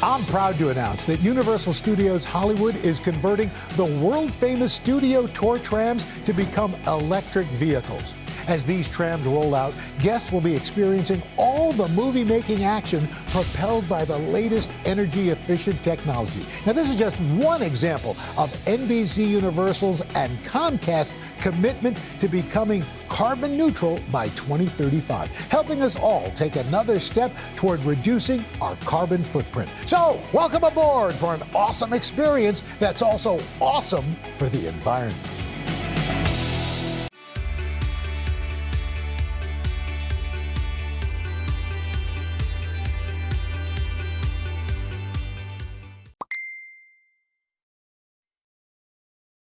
I'm proud to announce that Universal Studios Hollywood is converting the world famous studio tour trams to become electric vehicles. As these trams roll out, guests will be experiencing all the movie making action propelled by the latest energy efficient technology. Now, this is just one example of NBC Universal's and Comcast's commitment to becoming carbon neutral by 2035, helping us all take another step toward reducing our carbon footprint. So, welcome aboard for an awesome experience that's also awesome for the environment.